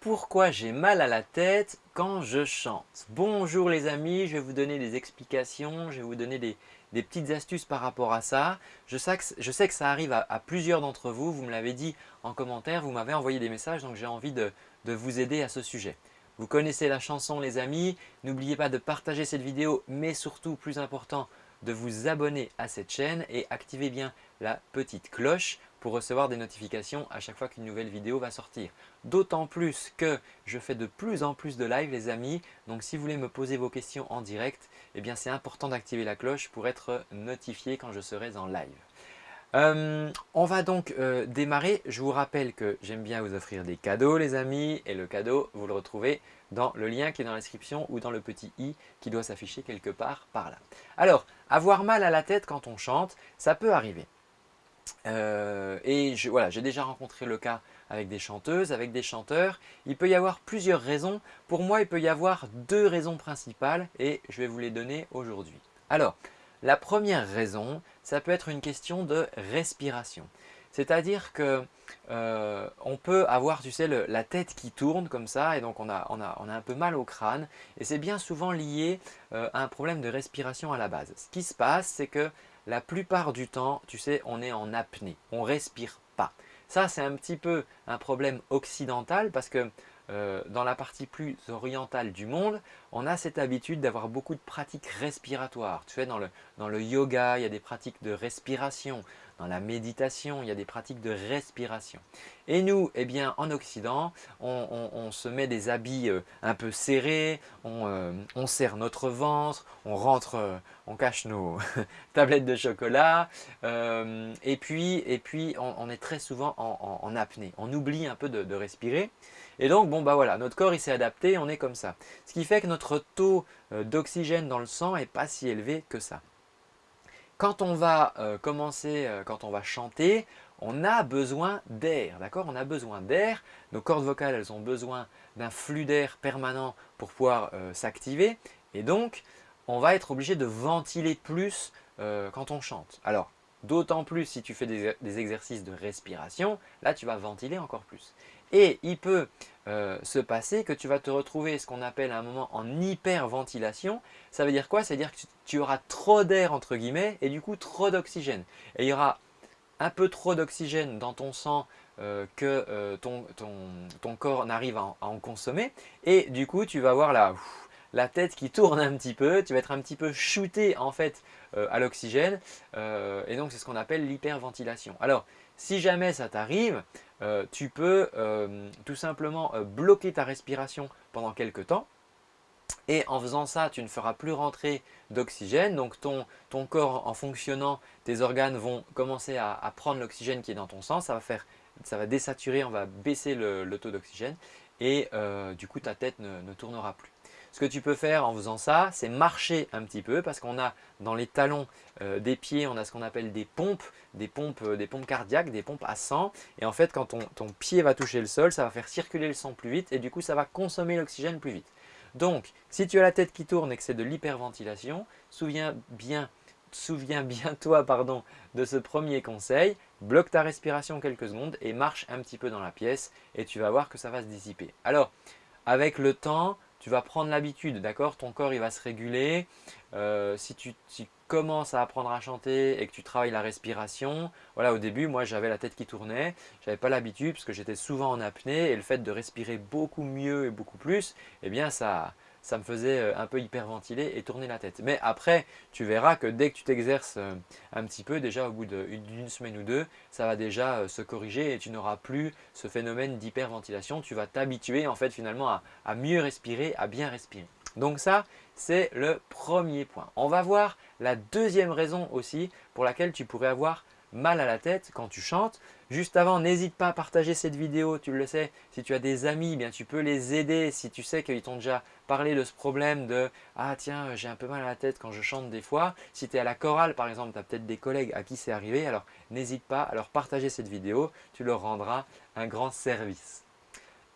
pourquoi j'ai mal à la tête quand je chante Bonjour les amis, je vais vous donner des explications, je vais vous donner des, petites astuces par rapport à ça. Je sais que, ça arrive à, plusieurs d'entre vous, vous me l'avez dit en commentaire, vous m'avez envoyé des messages donc j'ai envie de, de vous aider à ce sujet. Vous connaissez la chanson les amis, n'oubliez pas de partager cette vidéo mais surtout plus important de vous abonner à cette chaîne et activez bien la petite cloche pour recevoir des notifications à chaque fois qu'une nouvelle vidéo va sortir. D'autant plus que je fais de plus en plus de live les amis, donc si vous voulez me poser vos questions en direct, eh bien c'est important d'activer la cloche pour être notifié quand je serai en live. Euh, on va donc euh, démarrer. Je vous rappelle que j'aime bien vous offrir des cadeaux les amis et le cadeau vous le retrouvez dans le lien qui est dans la description ou dans le petit i qui doit s'afficher quelque part par là. Alors, avoir mal à la tête quand on chante, ça peut arriver. Euh, et voilà, j'ai déjà rencontré le cas avec des chanteuses, avec des chanteurs. Il peut y avoir plusieurs raisons. Pour moi, il peut y avoir deux raisons principales et je vais vous les donner aujourd'hui. Alors, la première raison, ça peut être une question de respiration. C'est-à-dire que euh, on peut avoir, tu sais, la tête qui tourne comme ça et donc on a, un peu mal au crâne et c'est bien souvent lié euh, à un problème de respiration à la base. Ce qui se passe, c'est que la plupart du temps, tu sais, on est en apnée, on respire pas. Ça, c'est un petit peu un problème occidental parce que euh, dans la partie plus orientale du monde, on a cette habitude d'avoir beaucoup de pratiques respiratoires. Tu sais, dans le, dans le yoga, il y a des pratiques de respiration. Dans la méditation, il y a des pratiques de respiration. Et nous, eh bien, en Occident, on, se met des habits euh, un peu serrés, euh, on, serre notre ventre, on rentre, on cache nos tablettes de chocolat, et puis, et puis on, est très souvent en, apnée. On oublie un peu de, de respirer. Et donc, bon, bah voilà, notre corps il s'est adapté, on est comme ça. Ce qui fait que notre taux d'oxygène dans le sang n'est pas si élevé que ça. Quand on va euh, commencer, euh, quand on va chanter, on a besoin d'air, d'accord? On a besoin d'air, nos cordes vocales elles ont besoin d'un flux d'air permanent pour pouvoir euh, s'activer et donc on va être obligé de ventiler plus quand on chante. Alors d'autant plus si tu fais des, exercices de respiration, là tu vas ventiler encore plus. Et il peut euh, se passer que tu vas te retrouver ce qu'on appelle à un moment en hyperventilation. Ça veut dire quoi? Ça veut dire que tu, auras trop d'air entre guillemets et du coup trop d'oxygène. Et il y aura un peu trop d'oxygène dans ton sang euh, que euh, ton, corps n'arrive à, en consommer. Et du coup, tu vas avoir la, la tête qui tourne un petit peu, tu vas être un petit peu shooté en fait à l'oxygène. et donc, c'est ce qu'on appelle l'hyperventilation. Alors, si jamais ça t'arrive, euh, tu peux euh, tout simplement euh, bloquer ta respiration pendant quelques temps. Et en faisant ça, tu ne feras plus rentrer d'oxygène. Donc ton, corps, en fonctionnant, tes organes vont commencer à, prendre l'oxygène qui est dans ton sang. Ça va, faire, ça va désaturer, on va baisser le, taux d'oxygène. Et du coup, ta tête ne tournera plus. Ce que tu peux faire en faisant ça, c'est marcher un petit peu parce qu'on a dans les talons euh, des pieds, on a ce qu'on appelle des pompes, des pompes, euh, des pompes cardiaques, des pompes à sang. Et en fait, quand ton, pied va toucher le sol, ça va faire circuler le sang plus vite et du coup, ça va consommer l'oxygène plus vite. Donc, si tu as la tête qui tourne et que c'est de l'hyperventilation, souviens bien, souviens bien toi pardon, de ce premier conseil, bloque ta respiration quelques secondes et marche un petit peu dans la pièce et tu vas voir que ça va se dissiper. Alors, avec le temps, tu vas prendre l'habitude, d'accord? Ton corps il va se réguler. Euh, si tu, commences à apprendre à chanter et que tu travailles la respiration, voilà au début moi j'avais la tête qui tournait, j'avais pas l'habitude parce que j'étais souvent en apnée et le fait de respirer beaucoup mieux et beaucoup plus, eh bien ça, ça me faisait euh, un peu hyperventiler et tourner la tête. Mais après, tu verras que dès que tu t'exerces euh, un petit peu, déjà au bout d'une semaine ou deux, ça va déjà euh, se corriger et tu n'auras plus ce phénomène d'hyperventilation. Tu vas t'habituer en fait finalement à, à mieux respirer, à bien respirer. Donc ça, c'est le premier point. On va voir la deuxième raison aussi pour laquelle tu pourrais avoir mal à la tête quand tu chantes. Juste avant, n'hésite pas à partager cette vidéo, tu le sais, si tu as des amis, bien tu peux les aider si tu sais qu'ils t'ont déjà parlé de ce problème de « Ah tiens, j'ai un peu mal à la tête quand je chante des fois ». Si tu es à la chorale par exemple, tu as peut-être des collègues à qui c'est arrivé, alors n'hésite pas à leur partager cette vidéo, tu leur rendras un grand service.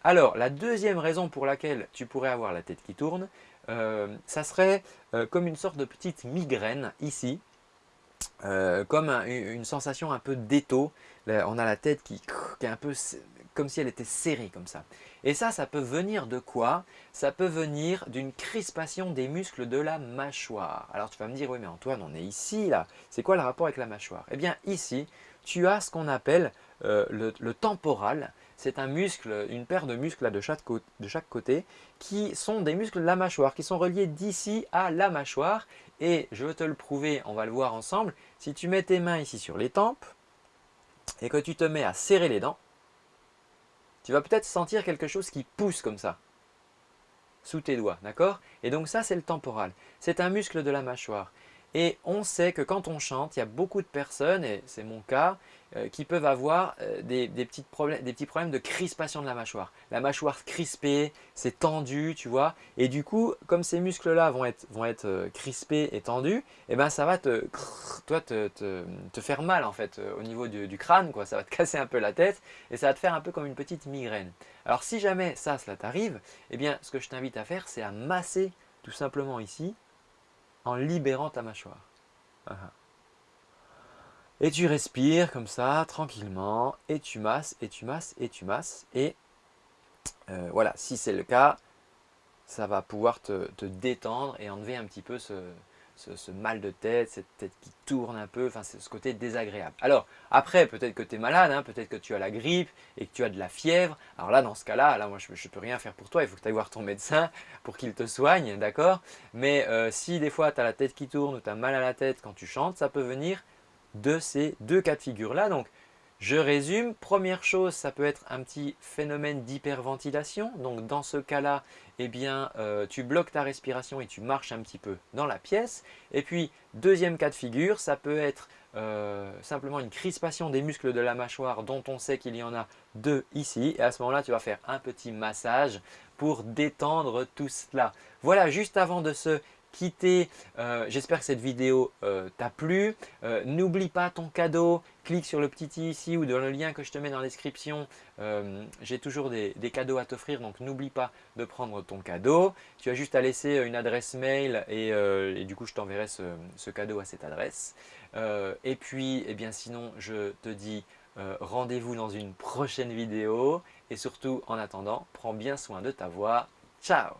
Alors, la deuxième raison pour laquelle tu pourrais avoir la tête qui tourne, euh, ça serait euh, comme une sorte de petite migraine ici. Comme une sensation un peu d'étau. On a la tête qui, est un peu comme si elle était serrée comme ça. Et ça, ça peut venir de quoi? Ça peut venir d'une crispation des muscles de la mâchoire. Alors tu vas me dire, oui mais Antoine, on est ici là. C'est quoi le rapport avec la mâchoire? Eh bien ici, tu as ce qu'on appelle euh, le, temporal. C'est un muscle, une paire de muscles de chaque côté qui sont des muscles de la mâchoire, qui sont reliés d'ici à la mâchoire. Et je veux te le prouver, on va le voir ensemble. Si tu mets tes mains ici sur les tempes et que tu te mets à serrer les dents, tu vas peut-être sentir quelque chose qui pousse comme ça, sous tes doigts, d'accord? Et donc ça, c'est le temporal. C'est un muscle de la mâchoire. Et on sait que quand on chante, il y a beaucoup de personnes, et c'est mon cas, euh, qui peuvent avoir euh, des, petits problèmes, de crispation de la mâchoire. La mâchoire crispée, c'est tendu, tu vois. Et du coup, comme ces muscles-là vont être, euh, crispés et tendus, eh ben, ça va te, toi, te, faire mal en fait au niveau du, crâne. Quoi. Ça va te casser un peu la tête et ça va te faire un peu comme une petite migraine. Alors si jamais ça, cela t'arrive, eh ce que je t'invite à faire, c'est à masser tout simplement ici en libérant ta mâchoire. Ah. Et tu respires comme ça, tranquillement, et tu masses, et tu masses, et tu masses. Et euh, voilà, si c'est le cas, ça va pouvoir te, détendre et enlever un petit peu ce, mal de tête, cette tête qui tourne un peu, enfin ce côté désagréable. Alors après, peut-être que tu es malade, hein, peut-être que tu as la grippe et que tu as de la fièvre. Alors là, dans ce cas-là, là, moi je ne peux rien faire pour toi, il faut que tu ailles voir ton médecin pour qu'il te soigne, d'accord? Mais euh, si des fois tu as la tête qui tourne ou tu as mal à la tête quand tu chantes, ça peut venir de ces deux cas de figure-là. Donc, je résume. Première chose, ça peut être un petit phénomène d'hyperventilation. Donc, dans ce cas-là, eh bien, euh, tu bloques ta respiration et tu marches un petit peu dans la pièce. Et puis, deuxième cas de figure, ça peut être euh, simplement une crispation des muscles de la mâchoire dont on sait qu'il y en a deux ici. Et à ce moment-là, tu vas faire un petit massage pour détendre tout cela. Voilà, juste avant de se quitter. Euh, j'espère que cette vidéo euh, t'a plu. Euh, n'oublie pas ton cadeau. Clique sur le petit i ici ou dans le lien que je te mets dans la description. J'ai toujours des, cadeaux à t'offrir, donc n'oublie pas de prendre ton cadeau. Tu as juste à laisser une adresse mail et, du coup, je t'enverrai ce, cadeau à cette adresse. et puis, eh bien, sinon, je te dis rendez-vous dans une prochaine vidéo. Et surtout, en attendant, prends bien soin de ta voix. Ciao